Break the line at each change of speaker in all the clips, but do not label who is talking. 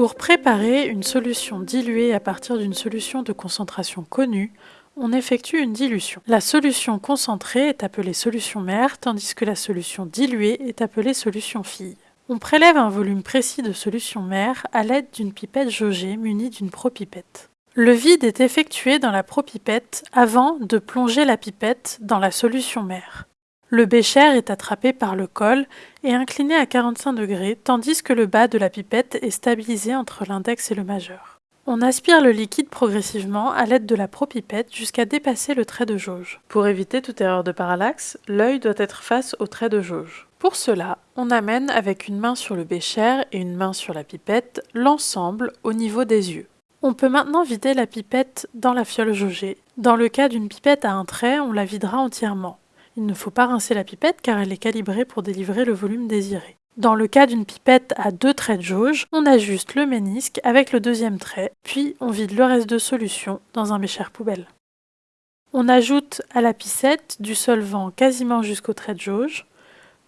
Pour préparer une solution diluée à partir d'une solution de concentration connue, on effectue une dilution. La solution concentrée est appelée solution mère, tandis que la solution diluée est appelée solution fille. On prélève un volume précis de solution mère à l'aide d'une pipette jaugée munie d'une propipette. Le vide est effectué dans la propipette avant de plonger la pipette dans la solution mère. Le bécher est attrapé par le col et incliné à 45 degrés, tandis que le bas de la pipette est stabilisé entre l'index et le majeur. On aspire le liquide progressivement à l'aide de la propipette jusqu'à dépasser le trait de jauge. Pour éviter toute erreur de parallaxe, l'œil doit être face au trait de jauge. Pour cela, on amène avec une main sur le bécher et une main sur la pipette l'ensemble au niveau des yeux. On peut maintenant vider la pipette dans la fiole jaugée. Dans le cas d'une pipette à un trait, on la videra entièrement. Il ne faut pas rincer la pipette car elle est calibrée pour délivrer le volume désiré. Dans le cas d'une pipette à deux traits de jauge, on ajuste le ménisque avec le deuxième trait, puis on vide le reste de solution dans un bécher poubelle. On ajoute à la piscette du solvant quasiment jusqu'au trait de jauge,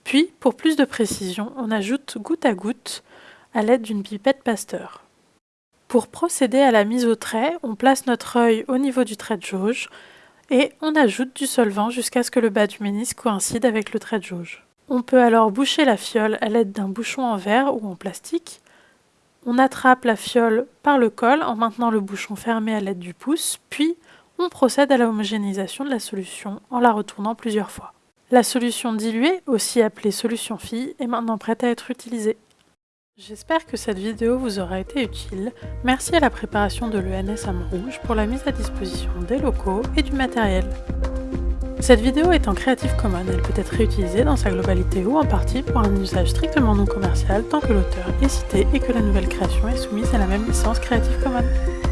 puis, pour plus de précision, on ajoute goutte à goutte à l'aide d'une pipette Pasteur. Pour procéder à la mise au trait, on place notre œil au niveau du trait de jauge et on ajoute du solvant jusqu'à ce que le bas du ménisque coïncide avec le trait de jauge. On peut alors boucher la fiole à l'aide d'un bouchon en verre ou en plastique. On attrape la fiole par le col en maintenant le bouchon fermé à l'aide du pouce, puis on procède à la homogénéisation de la solution en la retournant plusieurs fois. La solution diluée, aussi appelée solution fille, est maintenant prête à être utilisée. J'espère que cette vidéo vous aura été utile. Merci à la préparation de l'ENS à Montrouge pour la mise à disposition des locaux et du matériel. Cette vidéo est en Creative Commons, elle peut être réutilisée dans sa globalité ou en partie pour un usage strictement non commercial tant que l'auteur est cité et que la nouvelle création est soumise à la même licence Creative Commons.